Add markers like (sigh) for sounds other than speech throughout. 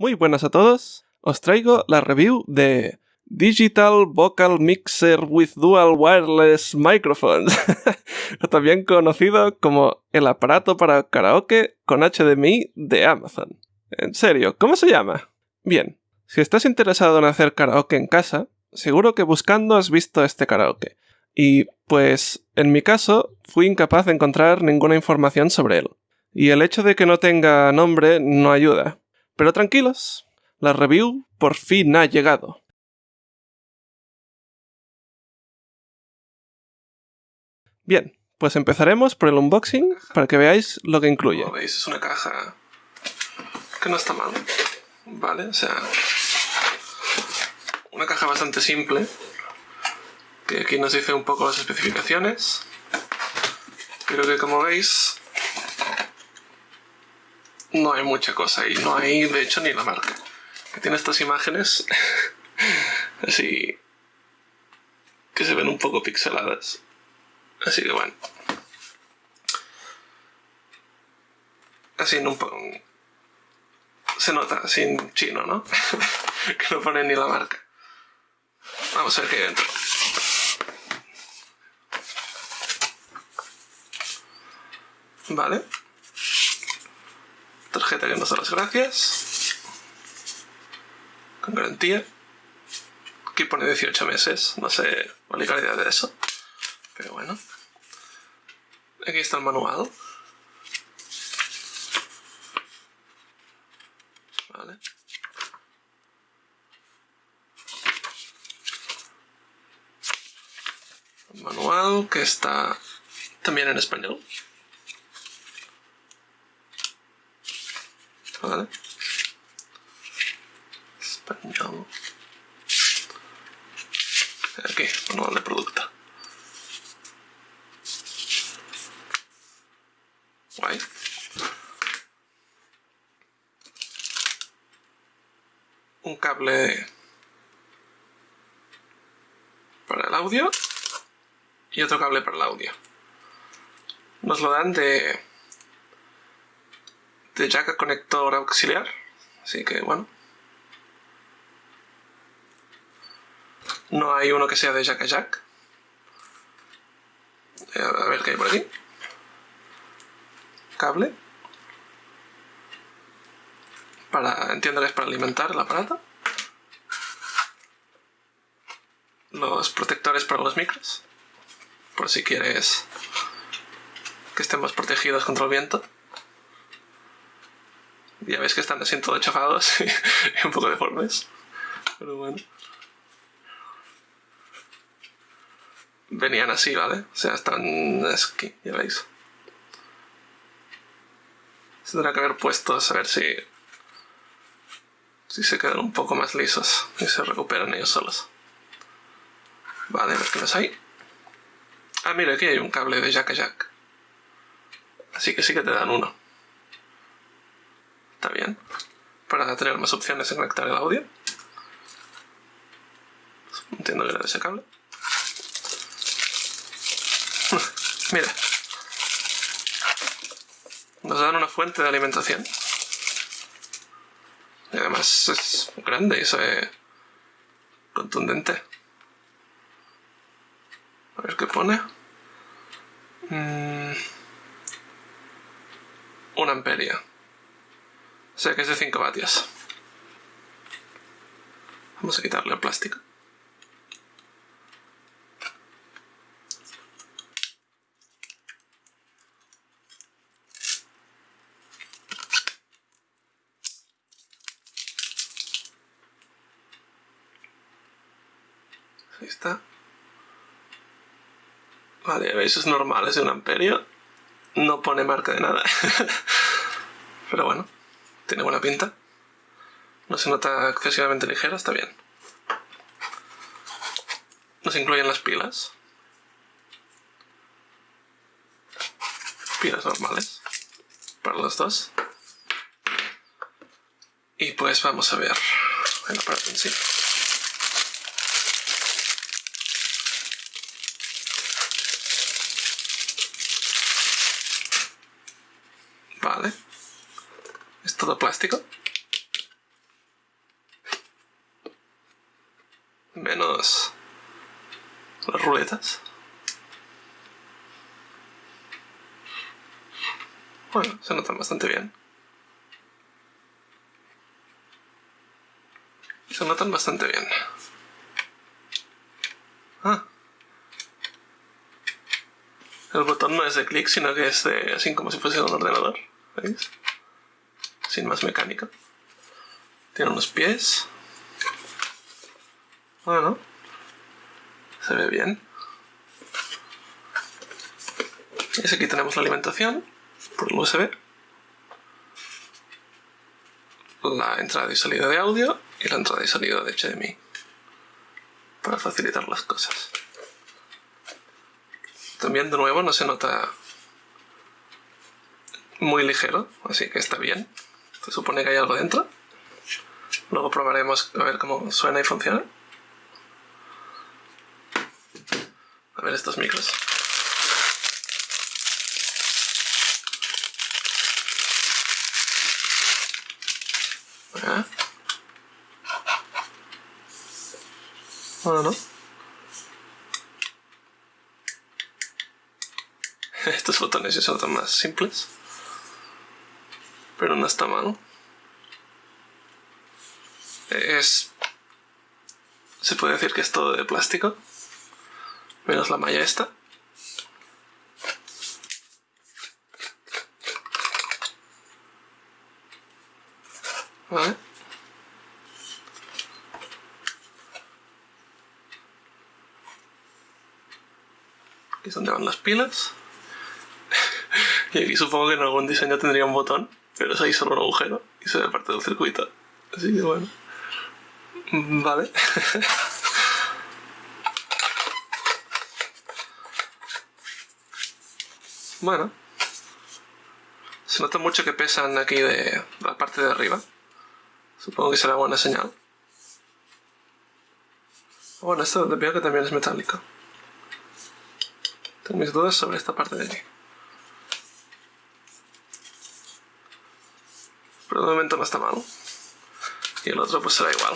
Muy buenas a todos, os traigo la review de Digital Vocal Mixer with Dual Wireless Microphones, (laughs) también conocido como el aparato para karaoke con HDMI de Amazon. En serio, ¿cómo se llama? Bien, si estás interesado en hacer karaoke en casa, seguro que buscando has visto este karaoke. Y, pues, en mi caso, fui incapaz de encontrar ninguna información sobre él. Y el hecho de que no tenga nombre no ayuda. Pero tranquilos, la review por fin ha llegado. Bien, pues empezaremos por el unboxing para que veáis lo que incluye. Como veis, es una caja que no está mal, ¿vale? O sea, una caja bastante simple, que aquí nos dice un poco las especificaciones, pero que como veis no hay mucha cosa y no hay de hecho ni la marca. Que tiene estas imágenes (laughs) así que se ven un poco pixeladas. Así que bueno. Así en un poco... Se nota, así en chino, ¿no? (laughs) que no pone ni la marca. Vamos a ver qué hay dentro. Vale. Tarjeta que nos da las gracias. Con garantía. Aquí pone 18 meses. No sé la idea de eso. Pero bueno. Aquí está el manual. Vale. El manual que está también en español. Vale. Español. Aquí, manual producto. Guay. Un cable para el audio y otro cable para el audio. Nos lo dan de de jack a conector auxiliar. Así que bueno. No hay uno que sea de jack a jack. Eh, a ver qué hay por aquí. Cable. Para, entiendo que es para alimentar el aparato. Los protectores para los micros. Por si quieres que estén más protegidos contra el viento. Ya ves que están así todos chafados (laughs) y un poco deformes. Pero bueno. Venían así, ¿vale? O sea, están aquí, ya veis. Se tendrá que haber puesto a ver si... Si se quedan un poco más lisos y se recuperan ellos solos. Vale, a ver qué más hay. Ah, mira, aquí hay un cable de jack a jack. Así que sí que te dan uno. Está bien. Para tener más opciones de conectar el audio. Entiendo que era de ese cable. (laughs) Mira. Nos dan una fuente de alimentación. Y además es grande y es contundente. A ver qué pone. Mm. Un amperio. Sea que es de 5 vatios. Vamos a quitarle el plástico. Ahí está. Vale, veis, es normal, es de un amperio. No pone marca de nada. (laughs) Pero bueno. Tiene buena pinta. No se nota excesivamente ligera, está bien. Nos incluyen las pilas. Pilas normales. Para los dos. Y pues vamos a ver el aparato en sí. plástico. Menos las ruletas. Bueno, se notan bastante bien. Se notan bastante bien. Ah. El botón no es de clic, sino que es de, así como si fuese un ordenador. ¿Veis? Sin más mecánica. Tiene unos pies. Bueno. Se ve bien. Y aquí tenemos la alimentación por el USB. La entrada y salida de audio y la entrada y salida de HDMI. Para facilitar las cosas. También de nuevo no se nota muy ligero, así que está bien. Se supone que hay algo dentro. Luego probaremos a ver cómo suena y funciona. A ver estos micros. Bueno, ¿no? (laughs) Estos botones ya son más simples. Pero no está mal. Es... Se puede decir que es todo de plástico. Menos la malla esta. Vale. Aquí es donde van las pilas. (laughs) y aquí supongo que en algún diseño tendría un botón, pero es ahí solo un agujero y se ve parte del circuito. Así que bueno. Vale. (laughs) bueno. Se nota mucho que pesan aquí de la parte de arriba. Supongo que será buena señal. Bueno, esto veo que también es metálico. Tengo mis dudas sobre esta parte de aquí. Pero de momento no está mal. Y el otro pues será igual.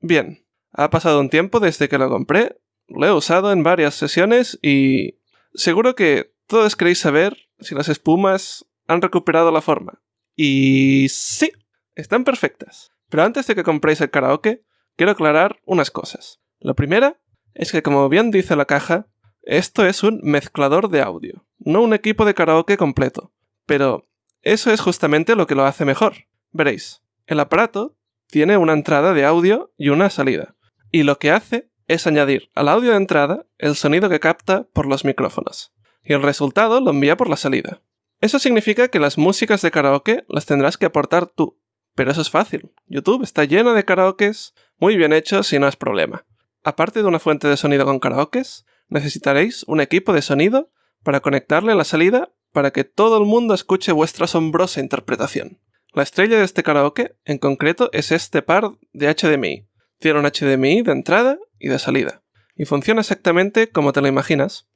Bien, ha pasado un tiempo desde que lo compré, lo he usado en varias sesiones y seguro que todos queréis saber si las espumas han recuperado la forma. Y sí, están perfectas. Pero antes de que compréis el karaoke, quiero aclarar unas cosas. La primera es que como bien dice la caja, esto es un mezclador de audio, no un equipo de karaoke completo. Pero eso es justamente lo que lo hace mejor. Veréis, el aparato tiene una entrada de audio y una salida. Y lo que hace es añadir al audio de entrada el sonido que capta por los micrófonos. Y el resultado lo envía por la salida. Eso significa que las músicas de karaoke las tendrás que aportar tú. Pero eso es fácil. YouTube está lleno de karaokes muy bien hechos y no es problema. Aparte de una fuente de sonido con karaokes, necesitaréis un equipo de sonido para conectarle a la salida para que todo el mundo escuche vuestra asombrosa interpretación. La estrella de este karaoke, en concreto, es este par de HDMI. Tiene un HDMI de entrada y de salida. Y funciona exactamente como te lo imaginas.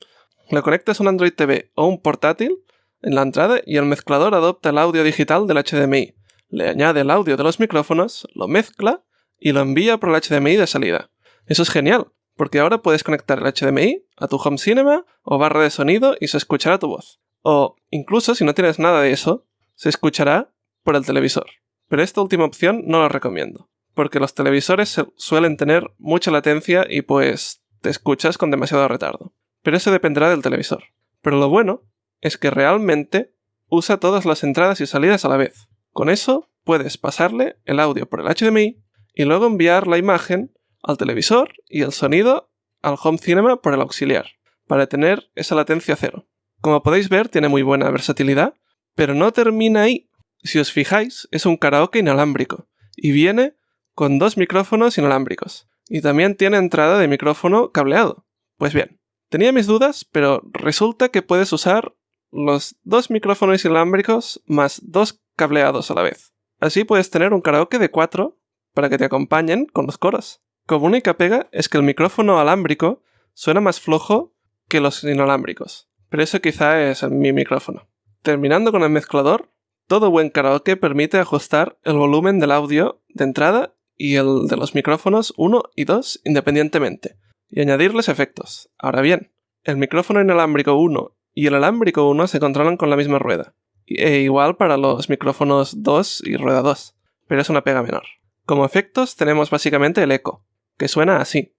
Le conectas un Android TV o un portátil en la entrada y el mezclador adopta el audio digital del HDMI, le añade el audio de los micrófonos, lo mezcla y lo envía por el HDMI de salida. Eso es genial, porque ahora puedes conectar el HDMI a tu home cinema o barra de sonido y se escuchará tu voz. O incluso si no tienes nada de eso, se escuchará por el televisor. Pero esta última opción no la recomiendo, porque los televisores suelen tener mucha latencia y pues te escuchas con demasiado retardo. Pero eso dependerá del televisor. Pero lo bueno es que realmente usa todas las entradas y salidas a la vez. Con eso puedes pasarle el audio por el HDMI y luego enviar la imagen al televisor y el sonido al home cinema por el auxiliar, para tener esa latencia cero. Como podéis ver, tiene muy buena versatilidad, pero no termina ahí. Si os fijáis, es un karaoke inalámbrico y viene con dos micrófonos inalámbricos. Y también tiene entrada de micrófono cableado. Pues bien, tenía mis dudas, pero resulta que puedes usar los dos micrófonos inalámbricos más dos cableados a la vez. Así puedes tener un karaoke de cuatro para que te acompañen con los coros. Como única pega es que el micrófono alámbrico suena más flojo que los inalámbricos. pero eso quizá es mi micrófono. Terminando con el mezclador, todo buen karaoke permite ajustar el volumen del audio de entrada y el de los micrófonos 1 y 2 independientemente, y añadirles efectos. Ahora bien, el micrófono inalámbrico 1 y el alámbrico 1 se controlan con la misma rueda, e igual para los micrófonos 2 y rueda 2, pero es una pega menor. Como efectos tenemos básicamente el eco, que suena así.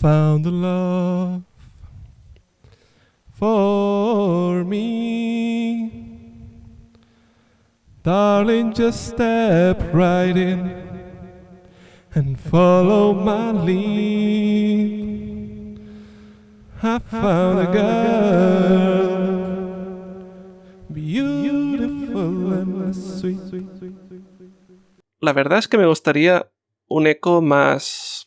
found love for me. Darling, just step right in and follow my lead. I found a girl, La verdad es que me gustaría un eco más.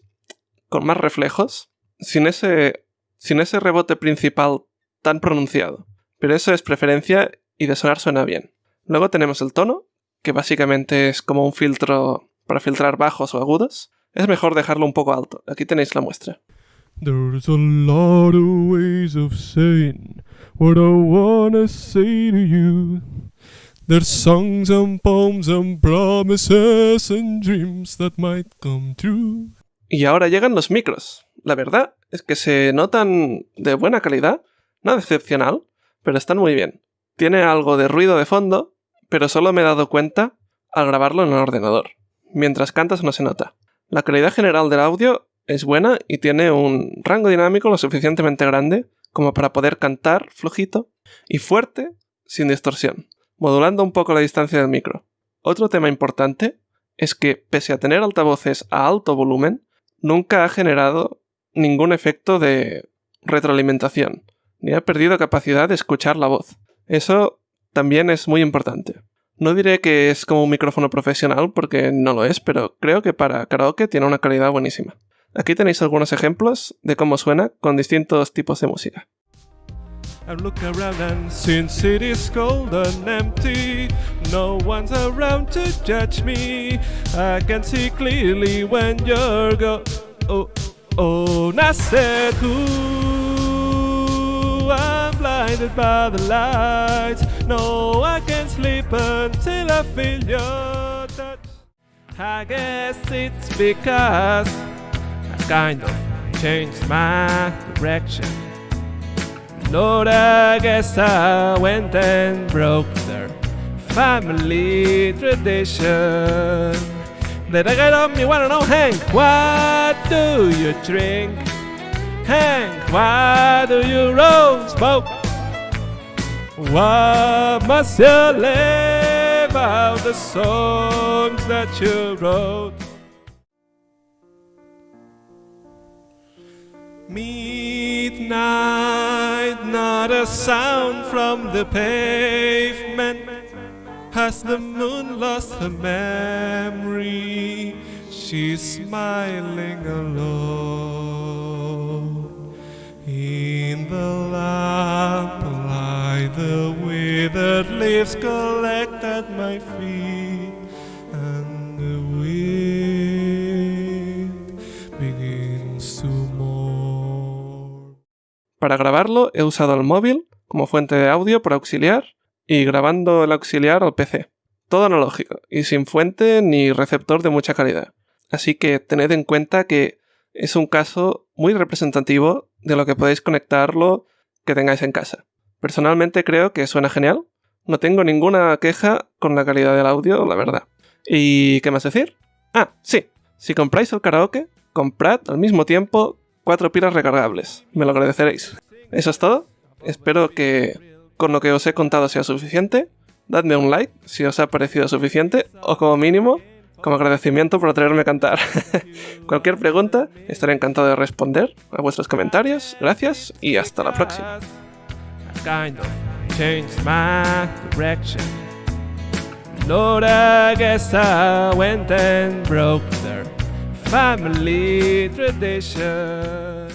con más reflejos, sin ese, sin ese rebote principal tan pronunciado. Pero eso es preferencia y de sonar suena bien. Luego tenemos el tono, que básicamente es como un filtro para filtrar bajos o agudos. Es mejor dejarlo un poco alto. Aquí tenéis la muestra. There's a lot of ways of saying what I wanna say to you. There's songs and poems and promises and dreams that might come true. Y ahora llegan los micros. La verdad es que se notan de buena calidad, Nada excepcional, pero están muy bien. Tiene algo de ruido de fondo, pero solo me he dado cuenta al grabarlo en el ordenador. Mientras cantas no se nota. La calidad general del audio es buena y tiene un rango dinámico lo suficientemente grande como para poder cantar flojito y fuerte sin distorsión, modulando un poco la distancia del micro. Otro tema importante es que, pese a tener altavoces a alto volumen, nunca ha generado ningún efecto de retroalimentación, ni ha perdido capacidad de escuchar la voz. Eso también es muy importante. No diré que es como un micrófono profesional porque no lo es, pero creo que para karaoke tiene una calidad buenísima. Aquí tenéis algunos ejemplos de cómo suena con distintos tipos de música. No one's around to judge me. I can see clearly when you're go. Oh, oh, I'm blinded by the lights. No, I can't sleep until I feel your touch. I guess it's because I kind of changed my direction. Lord, I guess I went and broke their family tradition. Then I got on me, wanna know, Hank, what do you drink? Hank, why do you roll smoke? Why must you live out the songs that you wrote? Midnight, not a sound from the pavement. Has the moon lost her memory? She's smiling alone. In the lamplight, the withered leaves collect at my feet, Para grabarlo he usado el móvil como fuente de audio por auxiliar y grabando el auxiliar al PC. Todo analógico y sin fuente ni receptor de mucha calidad. Así que tened en cuenta que es un caso muy representativo de lo que podéis conectarlo que tengáis en casa. Personalmente creo que suena genial. No tengo ninguna queja con la calidad del audio, la verdad. ¿Y qué más decir? Ah, sí. Si compráis el karaoke, comprad al mismo tiempo cuatro pilas recargables. Me lo agradeceréis. Eso es todo. Espero que con lo que os he contado sea suficiente. Dadme un like si os ha parecido suficiente o como mínimo como agradecimiento por traerme a cantar. (laughs) Cualquier pregunta, estaré encantado de responder a vuestros comentarios. Gracias y hasta la próxima. Lord, I guess I went and broke their family tradition.